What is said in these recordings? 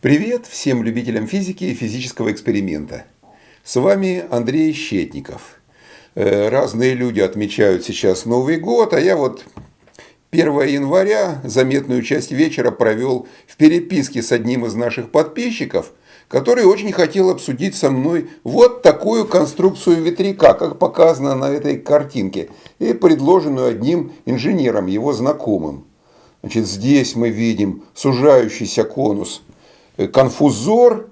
Привет всем любителям физики и физического эксперимента. С вами Андрей Щетников. Э, разные люди отмечают сейчас Новый год, а я вот 1 января заметную часть вечера провел в переписке с одним из наших подписчиков, который очень хотел обсудить со мной вот такую конструкцию ветряка, как показано на этой картинке, и предложенную одним инженером, его знакомым. Значит, здесь мы видим сужающийся конус – конфузор,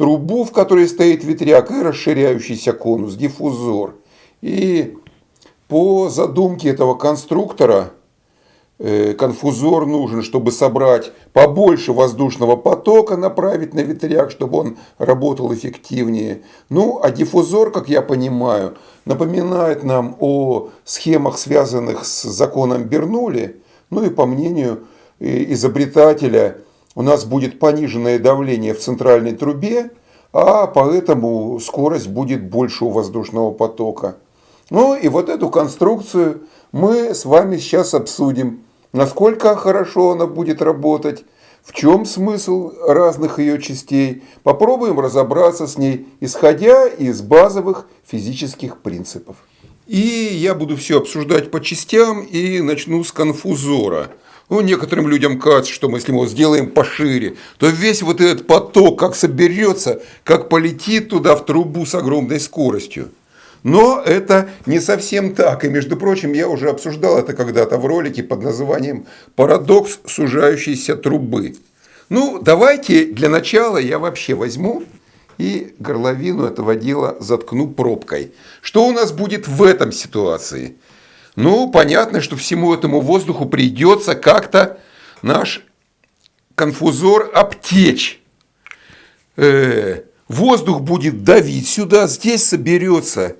трубу, в которой стоит ветряк, и расширяющийся конус, диффузор. И по задумке этого конструктора э, конфузор нужен, чтобы собрать побольше воздушного потока, направить на ветряк, чтобы он работал эффективнее. Ну, а диффузор, как я понимаю, напоминает нам о схемах, связанных с законом Бернули. Ну и по мнению э, изобретателя – у нас будет пониженное давление в центральной трубе, а поэтому скорость будет больше у воздушного потока. Ну и вот эту конструкцию мы с вами сейчас обсудим. Насколько хорошо она будет работать, в чем смысл разных ее частей. Попробуем разобраться с ней, исходя из базовых физических принципов. И я буду все обсуждать по частям и начну с конфузора – ну, некоторым людям кажется, что мы, если мы сделаем пошире, то весь вот этот поток как соберется, как полетит туда в трубу с огромной скоростью. Но это не совсем так. И, между прочим, я уже обсуждал это когда-то в ролике под названием «Парадокс сужающейся трубы». Ну, давайте для начала я вообще возьму и горловину этого дела заткну пробкой. Что у нас будет в этом ситуации? Ну, понятно, что всему этому воздуху придется как-то наш конфузор обтечь. Э, воздух будет давить сюда, здесь соберется,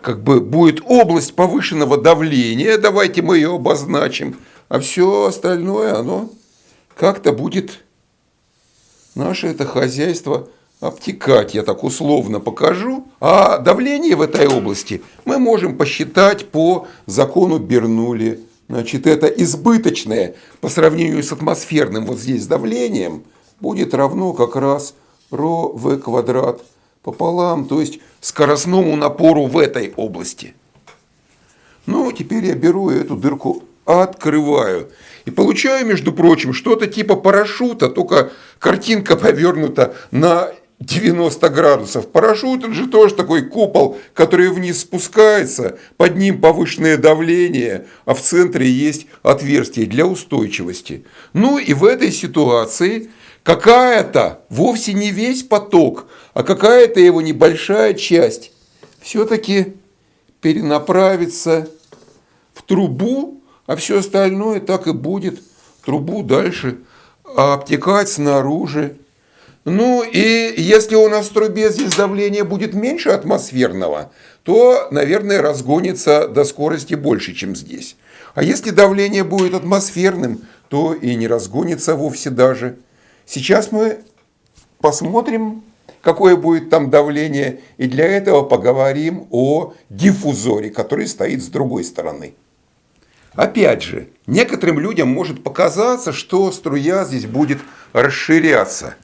как бы будет область повышенного давления, давайте мы ее обозначим, а все остальное, оно как-то будет наше это хозяйство обтекать, я так условно покажу. А давление в этой области мы можем посчитать по закону Бернули. Значит, это избыточное по сравнению с атмосферным вот здесь давлением будет равно как раз ρ в квадрат пополам, то есть скоростному напору в этой области. Ну, теперь я беру эту дырку, открываю. И получаю, между прочим, что-то типа парашюта, только картинка повернута на 90 градусов. Парашют это же тоже такой купол, который вниз спускается, под ним повышенное давление, а в центре есть отверстие для устойчивости. Ну и в этой ситуации какая-то, вовсе не весь поток, а какая-то его небольшая часть все-таки перенаправится в трубу, а все остальное так и будет трубу дальше обтекать снаружи ну и если у нас в трубе здесь давление будет меньше атмосферного, то, наверное, разгонится до скорости больше, чем здесь. А если давление будет атмосферным, то и не разгонится вовсе даже. Сейчас мы посмотрим, какое будет там давление, и для этого поговорим о диффузоре, который стоит с другой стороны. Опять же, некоторым людям может показаться, что струя здесь будет расширяться.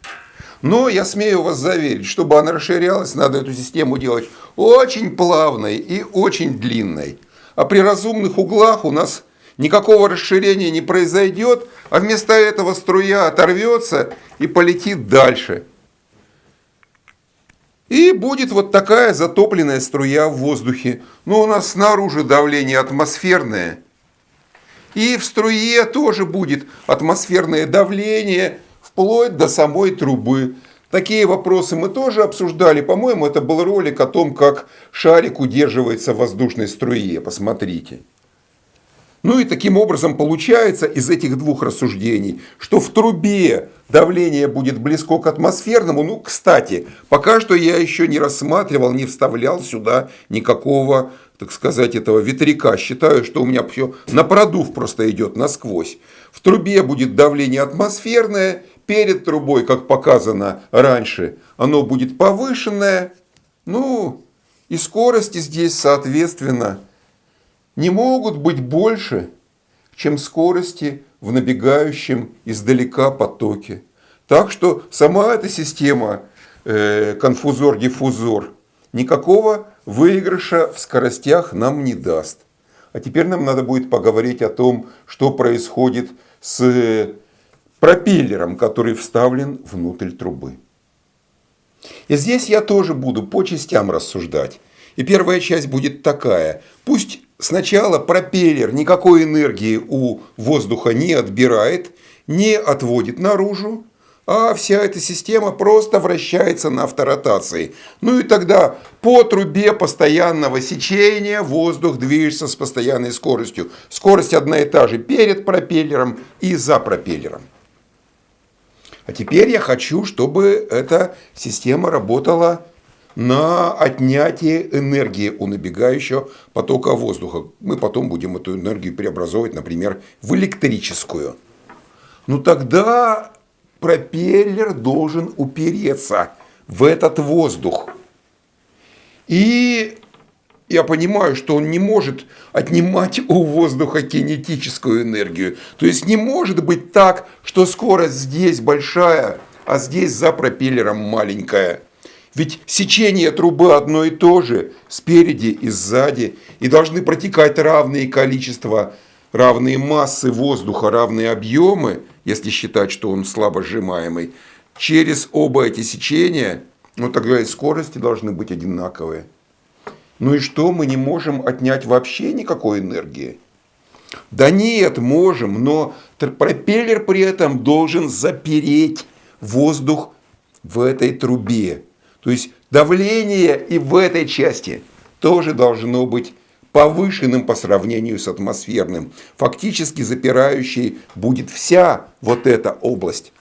Но я смею вас заверить, чтобы она расширялась, надо эту систему делать очень плавной и очень длинной. А при разумных углах у нас никакого расширения не произойдет, а вместо этого струя оторвется и полетит дальше. И будет вот такая затопленная струя в воздухе. Но у нас снаружи давление атмосферное. И в струе тоже будет атмосферное давление, вплоть до самой трубы. Такие вопросы мы тоже обсуждали. По-моему, это был ролик о том, как шарик удерживается в воздушной струе. Посмотрите. Ну и таким образом получается из этих двух рассуждений, что в трубе давление будет близко к атмосферному. Ну, кстати, пока что я еще не рассматривал, не вставлял сюда никакого, так сказать, этого ветряка. Считаю, что у меня все на продув просто идет насквозь. В трубе будет давление атмосферное, перед трубой, как показано раньше, оно будет повышенное. Ну, и скорости здесь, соответственно, не могут быть больше, чем скорости в набегающем издалека потоке. Так что сама эта система э, конфузор-диффузор никакого выигрыша в скоростях нам не даст. А теперь нам надо будет поговорить о том, что происходит с пропеллером, который вставлен внутрь трубы. И здесь я тоже буду по частям рассуждать. И первая часть будет такая. Пусть сначала пропеллер никакой энергии у воздуха не отбирает, не отводит наружу, а вся эта система просто вращается на авторотации. Ну и тогда по трубе постоянного сечения воздух движется с постоянной скоростью. Скорость одна и та же перед пропеллером и за пропеллером. А теперь я хочу, чтобы эта система работала на отнятие энергии у набегающего потока воздуха. Мы потом будем эту энергию преобразовывать, например, в электрическую. Ну тогда пропеллер должен упереться в этот воздух. И я понимаю, что он не может отнимать у воздуха кинетическую энергию. То есть не может быть так, что скорость здесь большая, а здесь за пропеллером маленькая. Ведь сечение трубы одно и то же, спереди и сзади, и должны протекать равные количества, равные массы воздуха, равные объемы, если считать, что он слабо сжимаемый, через оба эти сечения, ну тогда и скорости должны быть одинаковые. Ну и что, мы не можем отнять вообще никакой энергии? Да нет, можем, но пропеллер при этом должен запереть воздух в этой трубе. То есть давление и в этой части тоже должно быть повышенным по сравнению с атмосферным. Фактически запирающей будет вся вот эта область.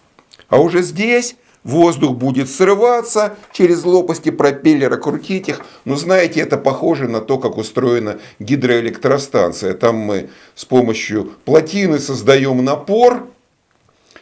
А уже здесь воздух будет срываться через лопасти пропеллера, крутить их. Но знаете, это похоже на то, как устроена гидроэлектростанция. Там мы с помощью плотины создаем напор,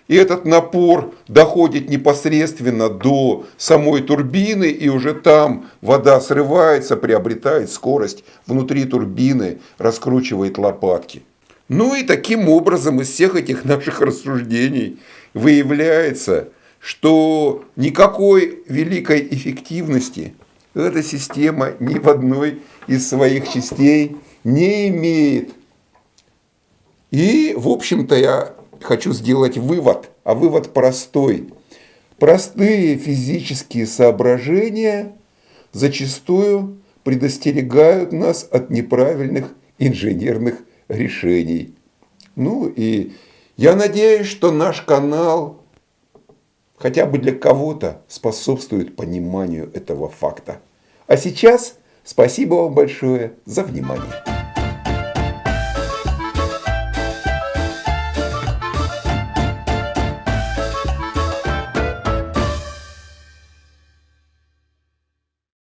и этот напор доходит непосредственно до самой турбины, и уже там вода срывается, приобретает скорость внутри турбины, раскручивает лопатки. Ну и таким образом из всех этих наших рассуждений выявляется, что никакой великой эффективности эта система ни в одной из своих частей не имеет. И, в общем-то, я хочу сделать вывод, а вывод простой. Простые физические соображения зачастую предостерегают нас от неправильных инженерных решений. Ну и я надеюсь, что наш канал хотя бы для кого-то способствует пониманию этого факта. А сейчас спасибо вам большое за внимание.